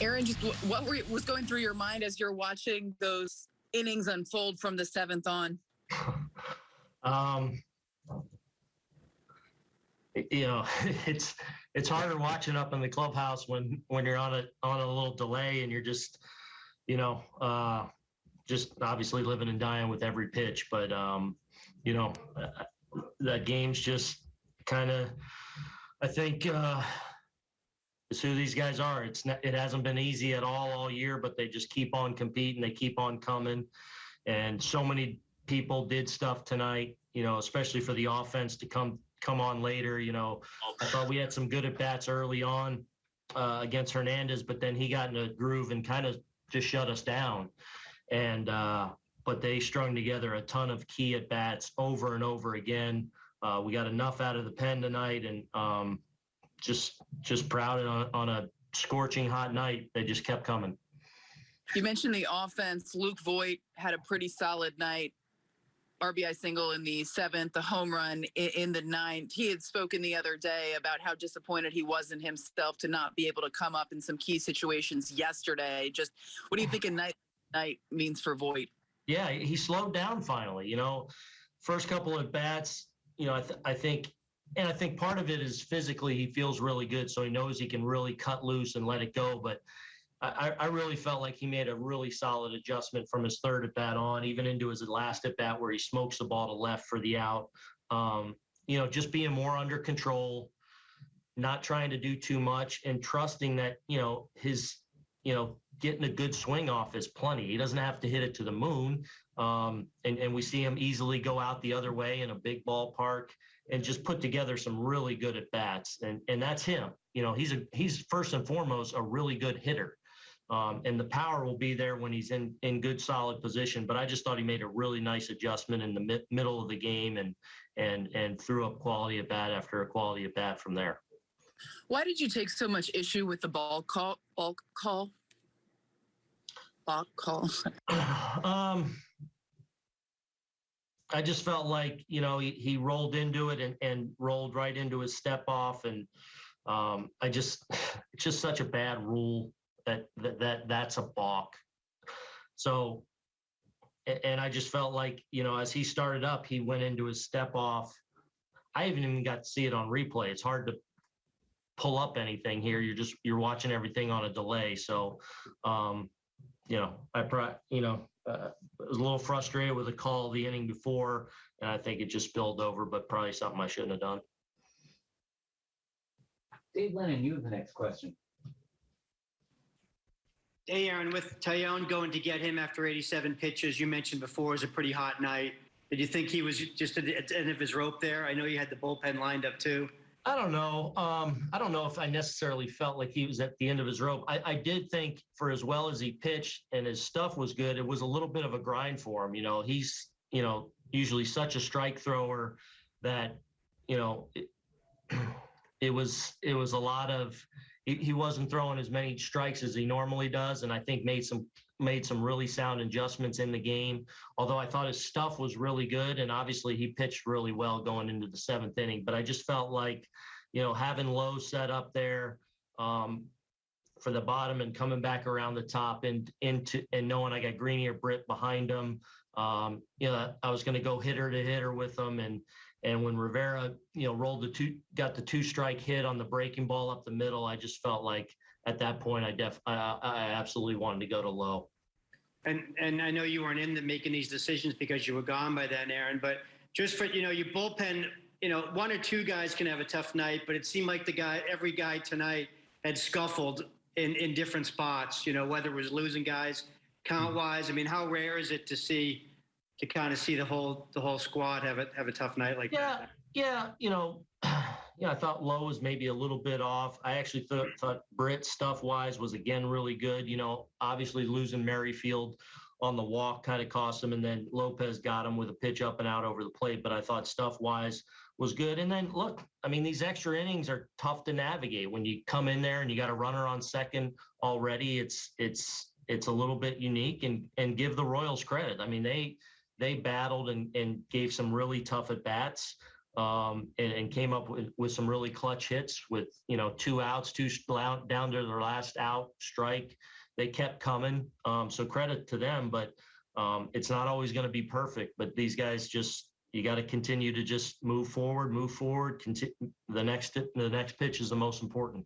Aaron, just what were, was going through your mind as you're watching those innings unfold from the seventh on? Um, you know, it's it's harder watching up in the clubhouse when when you're on a on a little delay and you're just, you know, uh, just obviously living and dying with every pitch. But um, you know, uh, that game's just kind of, I think. Uh, it's who these guys are. It's not, it hasn't been easy at all all year, but they just keep on competing. They keep on coming, and so many people did stuff tonight. You know, especially for the offense to come come on later. You know, I thought we had some good at bats early on uh, against Hernandez, but then he got in a groove and kind of just shut us down. And uh, but they strung together a ton of key at bats over and over again. Uh, we got enough out of the pen tonight, and um, just just proud on, on a scorching hot night. They just kept coming. You mentioned the offense. Luke Voit had a pretty solid night. RBI single in the seventh, the home run in, in the ninth. He had spoken the other day about how disappointed he was in himself to not be able to come up in some key situations yesterday. Just what do you think a night night means for Voit? Yeah, he slowed down finally. You know, first couple of bats. You know, I, th- I think and I think part of it is physically he feels really good, so he knows he can really cut loose and let it go. But I, I really felt like he made a really solid adjustment from his third at bat on, even into his last at bat where he smokes the ball to left for the out. Um, you know, just being more under control, not trying to do too much, and trusting that you know his you know getting a good swing off is plenty. He doesn't have to hit it to the moon. Um, and, and we see him easily go out the other way in a big ballpark and just put together some really good at bats. And and that's him. You know, he's a he's first and foremost a really good hitter. Um, and the power will be there when he's in in good solid position. But I just thought he made a really nice adjustment in the mi- middle of the game and and and threw up quality at bat after a quality at bat from there. Why did you take so much issue with the balk call? Ball call? Call. um, I just felt like you know he, he rolled into it and, and rolled right into his step off, and um, I just it's just such a bad rule that that, that that's a balk. So, and I just felt like you know as he started up, he went into his step off. I haven't even got to see it on replay. It's hard to pull up anything here. You're just you're watching everything on a delay. So, um, you know, I pro, you know, uh, was a little frustrated with the call the inning before, and I think it just spilled over, but probably something I shouldn't have done. Dave Lennon, you have the next question. Hey, Aaron, with Taillon going to get him after 87 pitches, you mentioned before it was a pretty hot night. Did you think he was just at the end of his rope there? I know you had the bullpen lined up too. I don't know. Um, I don't know if I necessarily felt like he was at the end of his rope. I, I did think for as well as he pitched and his stuff was good, it was a little bit of a grind for him. You know, he's, you know, usually such a strike thrower that, you know, it, it was it was a lot of he, he wasn't throwing as many strikes as he normally does, and I think made some made some really sound adjustments in the game. Although I thought his stuff was really good, and obviously he pitched really well going into the seventh inning. But I just felt like, you know, having Lowe set up there um, for the bottom and coming back around the top and into and knowing I got Greeny or Britt behind him, um, you know, I was going to go hitter to hitter with them and. And when Rivera, you know, rolled the two, got the two strike hit on the breaking ball up the middle, I just felt like at that point, I def, I, I absolutely wanted to go to Lowe. And and I know you weren't in the making these decisions because you were gone by then, Aaron. But just for you know, your bullpen, you know, one or two guys can have a tough night, but it seemed like the guy, every guy tonight had scuffled in in different spots. You know, whether it was losing guys count wise. I mean, how rare is it to see to kind of see the whole the whole squad have a have a tough night like Yeah, that? yeah, you know, yeah, I thought Lowe was maybe a little bit off. I actually thought thought Britt stuff wise was again really good. You know, obviously losing Merrifield on the walk kind of cost him, and then Lopez got him with a pitch up and out over the plate. But I thought stuff wise was good. And then look, I mean, these extra innings are tough to navigate when you come in there and you got a runner on second already. It's it's it's a little bit unique, and and give the Royals credit. I mean, they they battled and, and gave some really tough at bats. Um, and, and came up with, with some really clutch hits with, you know, two outs, two down to their last out strike. They kept coming. Um, so credit to them, but um, it's not always going to be perfect. But these guys just, you got to continue to just move forward, move forward. Conti- the next, the next pitch is the most important.